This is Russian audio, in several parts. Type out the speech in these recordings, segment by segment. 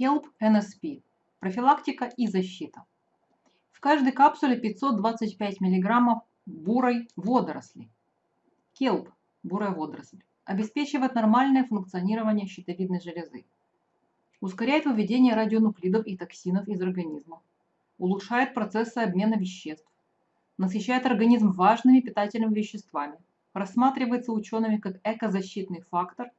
Kelp NSP. Профилактика и защита. В каждой капсуле 525 мг бурой водоросли. Келп, бурая водоросль, обеспечивает нормальное функционирование щитовидной железы. Ускоряет выведение радионуклидов и токсинов из организма. Улучшает процессы обмена веществ. Насыщает организм важными питательными веществами. Рассматривается учеными как экозащитный фактор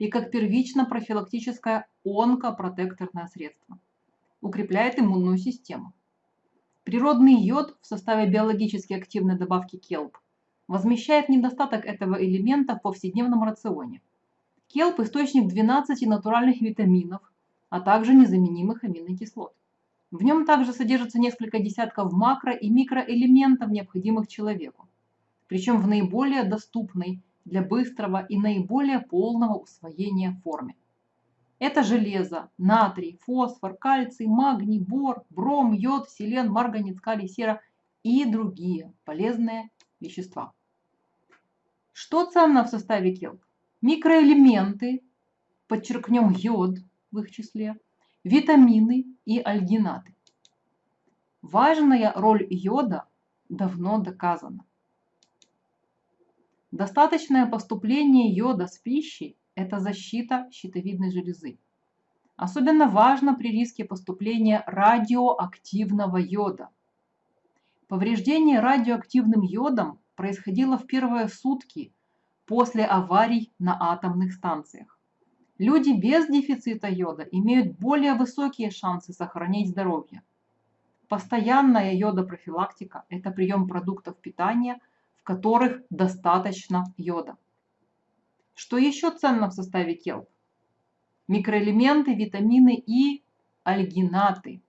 и как первично-профилактическое онкопротекторное средство. Укрепляет иммунную систему. Природный йод в составе биологически активной добавки келп возмещает недостаток этого элемента в повседневном рационе. Келп – источник 12 натуральных витаминов, а также незаменимых аминокислот. В нем также содержится несколько десятков макро- и микроэлементов, необходимых человеку, причем в наиболее доступной для быстрого и наиболее полного усвоения форме. Это железо, натрий, фосфор, кальций, магний, бор, бром, йод, селен, марганец, калий, сера и другие полезные вещества. Что ценно в составе келп? Микроэлементы, подчеркнем йод в их числе, витамины и альгинаты. Важная роль йода давно доказана. Достаточное поступление йода с пищей – это защита щитовидной железы. Особенно важно при риске поступления радиоактивного йода. Повреждение радиоактивным йодом происходило в первые сутки после аварий на атомных станциях. Люди без дефицита йода имеют более высокие шансы сохранить здоровье. Постоянная йодопрофилактика – это прием продуктов питания – в которых достаточно йода. Что еще ценно в составе келп? Микроэлементы, витамины и альгинаты.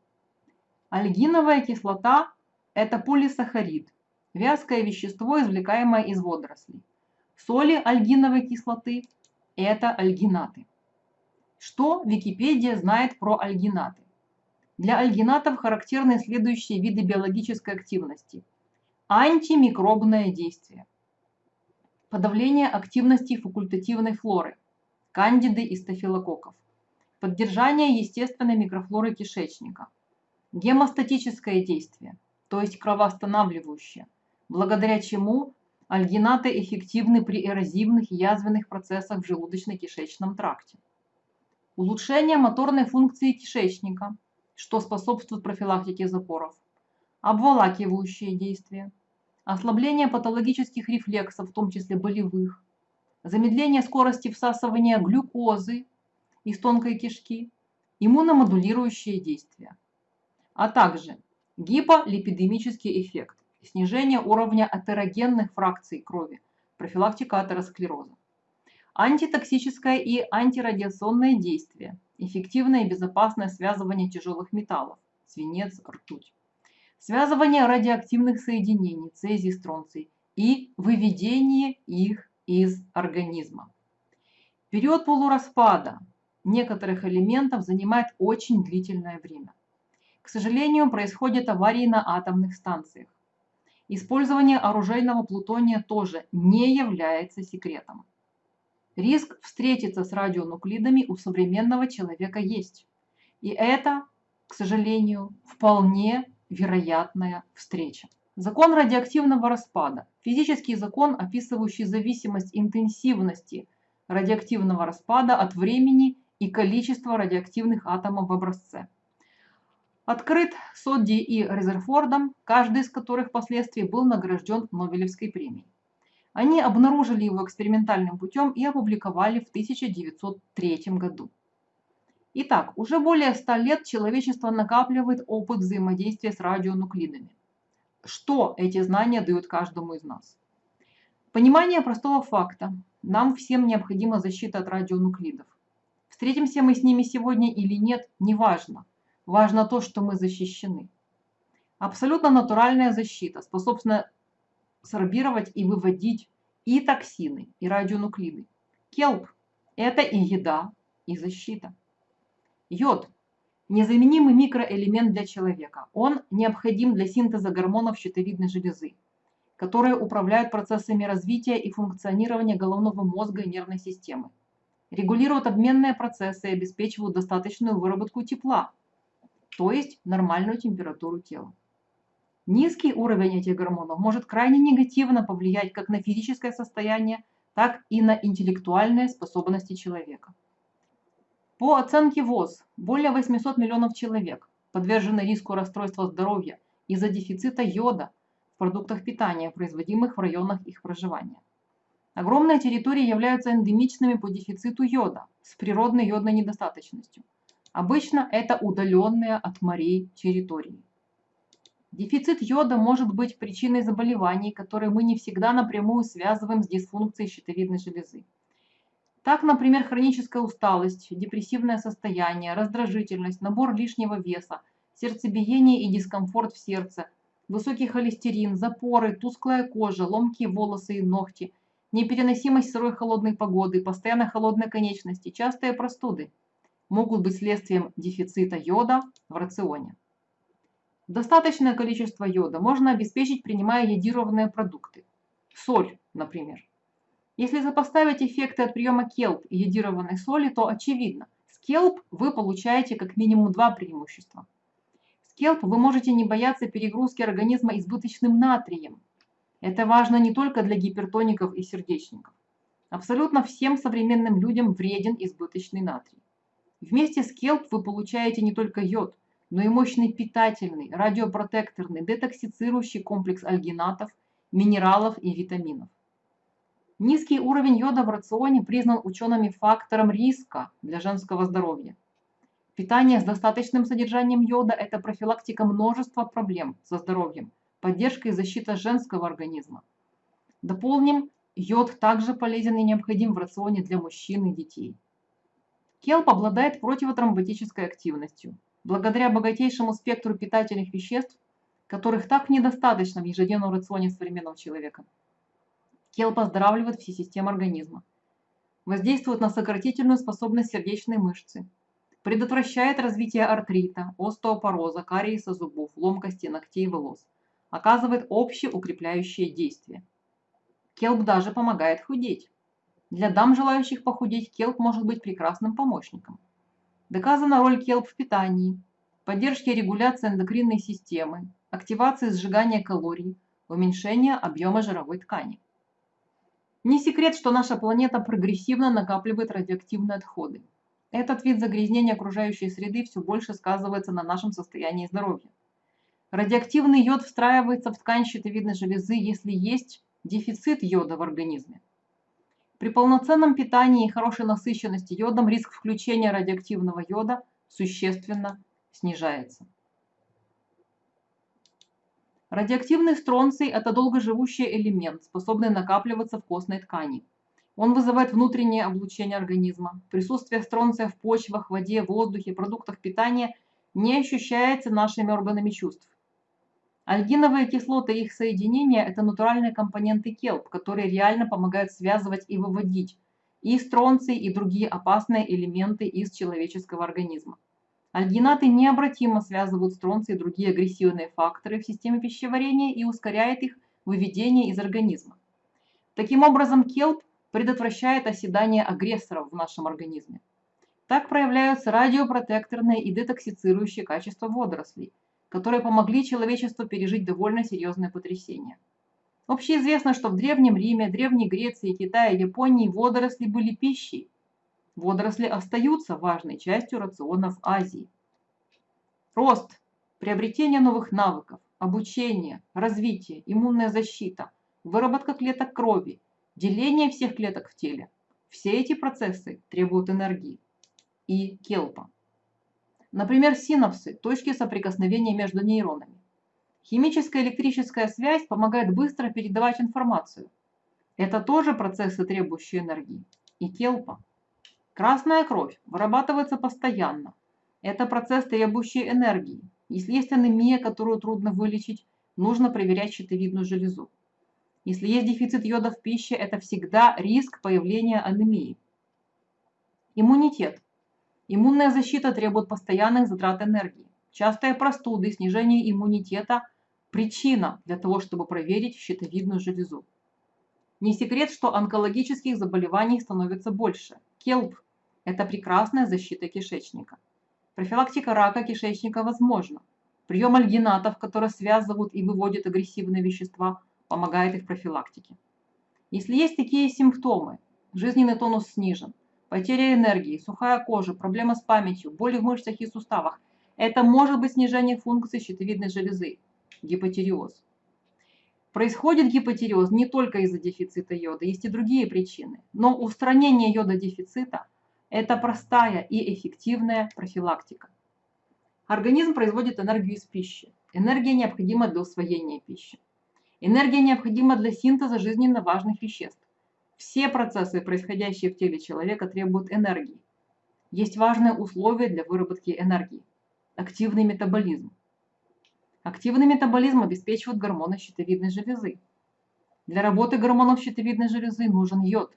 Альгиновая кислота – это полисахарид, вязкое вещество, извлекаемое из водорослей. Соли альгиновой кислоты – это альгинаты. Что Википедия знает про альгинаты? Для альгинатов характерны следующие виды биологической активности – Антимикробное действие. Подавление активности факультативной флоры, кандиды и стафилококков. Поддержание естественной микрофлоры кишечника. Гемостатическое действие, то есть кровоостанавливающее, благодаря чему альгинаты эффективны при эрозивных и язвенных процессах в желудочно-кишечном тракте. Улучшение моторной функции кишечника, что способствует профилактике запоров. Обволакивающее действие ослабление патологических рефлексов, в том числе болевых, замедление скорости всасывания глюкозы из тонкой кишки, иммуномодулирующие действия, а также гиполипидемический эффект, снижение уровня атерогенных фракций крови, профилактика атеросклероза, антитоксическое и антирадиационное действие, эффективное и безопасное связывание тяжелых металлов, свинец, ртуть связывание радиоактивных соединений цезий, стронций и выведение их из организма. Период полураспада некоторых элементов занимает очень длительное время. К сожалению, происходят аварии на атомных станциях. Использование оружейного плутония тоже не является секретом. Риск встретиться с радионуклидами у современного человека есть. И это, к сожалению, вполне вероятная встреча. Закон радиоактивного распада. Физический закон, описывающий зависимость интенсивности радиоактивного распада от времени и количества радиоактивных атомов в образце. Открыт Содди и Резерфордом, каждый из которых впоследствии был награжден Нобелевской премией. Они обнаружили его экспериментальным путем и опубликовали в 1903 году. Итак, уже более 100 лет человечество накапливает опыт взаимодействия с радионуклидами. Что эти знания дают каждому из нас? Понимание простого факта. Нам всем необходима защита от радионуклидов. Встретимся мы с ними сегодня или нет, неважно. Важно то, что мы защищены. Абсолютно натуральная защита способна сорбировать и выводить и токсины, и радионуклиды. Келп – это и еда, и защита. Йод – незаменимый микроэлемент для человека. Он необходим для синтеза гормонов щитовидной железы, которые управляют процессами развития и функционирования головного мозга и нервной системы. регулируют обменные процессы и обеспечивают достаточную выработку тепла, то есть нормальную температуру тела. Низкий уровень этих гормонов может крайне негативно повлиять как на физическое состояние, так и на интеллектуальные способности человека. По оценке ВОЗ, более 800 миллионов человек подвержены риску расстройства здоровья из-за дефицита йода в продуктах питания, производимых в районах их проживания. Огромные территории являются эндемичными по дефициту йода с природной йодной недостаточностью. Обычно это удаленные от морей территории. Дефицит йода может быть причиной заболеваний, которые мы не всегда напрямую связываем с дисфункцией щитовидной железы. Так, например, хроническая усталость, депрессивное состояние, раздражительность, набор лишнего веса, сердцебиение и дискомфорт в сердце, высокий холестерин, запоры, тусклая кожа, ломкие волосы и ногти, непереносимость сырой холодной погоды, постоянно холодные конечности, частые простуды могут быть следствием дефицита йода в рационе. Достаточное количество йода можно обеспечить, принимая йодированные продукты. Соль, например. Если сопоставить эффекты от приема келп и йодированной соли, то очевидно, с келп вы получаете как минимум два преимущества. С келп вы можете не бояться перегрузки организма избыточным натрием. Это важно не только для гипертоников и сердечников. Абсолютно всем современным людям вреден избыточный натрий. Вместе с келп вы получаете не только йод, но и мощный питательный, радиопротекторный, детоксицирующий комплекс альгинатов, минералов и витаминов. Низкий уровень йода в рационе признан учеными фактором риска для женского здоровья. Питание с достаточным содержанием йода – это профилактика множества проблем со здоровьем, поддержка и защита женского организма. Дополним, йод также полезен и необходим в рационе для мужчин и детей. Келп обладает противотромботической активностью – благодаря богатейшему спектру питательных веществ, которых так недостаточно в ежедневном рационе современного человека. Келп оздоравливает все системы организма, воздействует на сократительную способность сердечной мышцы, предотвращает развитие артрита, остеопороза, кариеса зубов, ломкости ногтей и волос, оказывает общеукрепляющее действие. Келп даже помогает худеть. Для дам, желающих похудеть, келп может быть прекрасным помощником. Доказана роль келп в питании, поддержке регуляции эндокринной системы, активации сжигания калорий, уменьшения объема жировой ткани. Не секрет, что наша планета прогрессивно накапливает радиоактивные отходы. Этот вид загрязнения окружающей среды все больше сказывается на нашем состоянии здоровья. Радиоактивный йод встраивается в ткань щитовидной железы, если есть дефицит йода в организме. При полноценном питании и хорошей насыщенности йодом риск включения радиоактивного йода существенно снижается. Радиоактивный стронций – это долгоживущий элемент, способный накапливаться в костной ткани. Он вызывает внутреннее облучение организма. Присутствие стронция в почвах, воде, воздухе, продуктах питания не ощущается нашими органами чувств. Альгиновые кислоты и их соединения – это натуральные компоненты келп, которые реально помогают связывать и выводить и стронций, и другие опасные элементы из человеческого организма. Альгинаты необратимо связывают стронций и другие агрессивные факторы в системе пищеварения и ускоряет их выведение из организма. Таким образом, келп предотвращает оседание агрессоров в нашем организме. Так проявляются радиопротекторные и детоксицирующие качества водорослей, которые помогли человечеству пережить довольно серьезное потрясение. Общеизвестно, что в Древнем Риме, Древней Греции, Китае, Японии водоросли были пищей. Водоросли остаются важной частью рационов Азии. Рост, приобретение новых навыков, обучение, развитие, иммунная защита, выработка клеток крови, деление всех клеток в теле. Все эти процессы требуют энергии и келпа. Например, синапсы – точки соприкосновения между нейронами. Химическая электрическая связь помогает быстро передавать информацию. Это тоже процессы, требующие энергии. И келпа. Красная кровь вырабатывается постоянно. Это процесс, требующий энергии. Если есть анемия, которую трудно вылечить, нужно проверять щитовидную железу. Если есть дефицит йода в пище, это всегда риск появления анемии. Иммунитет Иммунная защита требует постоянных затрат энергии. Частые простуды, снижение иммунитета – причина для того, чтобы проверить щитовидную железу. Не секрет, что онкологических заболеваний становится больше. Келп – это прекрасная защита кишечника. Профилактика рака кишечника возможна. Прием альгинатов, которые связывают и выводят агрессивные вещества, помогает их профилактике. Если есть такие симптомы, жизненный тонус снижен, потеря энергии, сухая кожа, проблемы с памятью, боли в мышцах и суставах, это может быть снижение функции щитовидной железы, гипотиреоз. Происходит гипотиреоз не только из-за дефицита йода, есть и другие причины. Но устранение йода-дефицита – это простая и эффективная профилактика. Организм производит энергию из пищи. Энергия необходима для усвоения пищи. Энергия необходима для синтеза жизненно важных веществ. Все процессы, происходящие в теле человека, требуют энергии. Есть важные условия для выработки энергии – активный метаболизм. Активный метаболизм обеспечивают гормоны щитовидной железы. Для работы гормонов щитовидной железы нужен йод.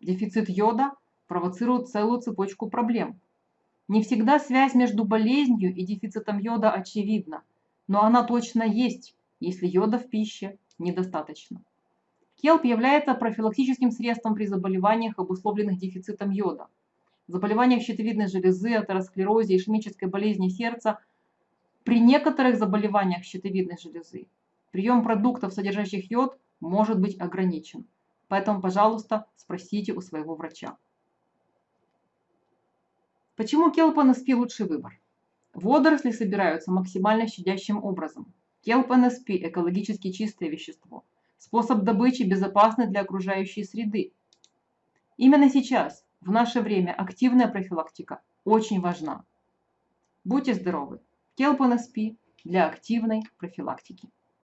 Дефицит йода провоцирует целую цепочку проблем. Не всегда связь между болезнью и дефицитом йода очевидна, но она точно есть, если йода в пище недостаточно. Келп является профилактическим средством при заболеваниях, обусловленных дефицитом йода. Заболеваниях щитовидной железы, атеросклерозе, ишемической болезни сердца – при некоторых заболеваниях щитовидной железы прием продуктов, содержащих йод, может быть ограничен. Поэтому, пожалуйста, спросите у своего врача. Почему келп НСП лучший выбор? Водоросли собираются максимально щадящим образом. Келп НСП – экологически чистое вещество. Способ добычи безопасный для окружающей среды. Именно сейчас, в наше время, активная профилактика очень важна. Будьте здоровы! Келпаноспи для активной профилактики.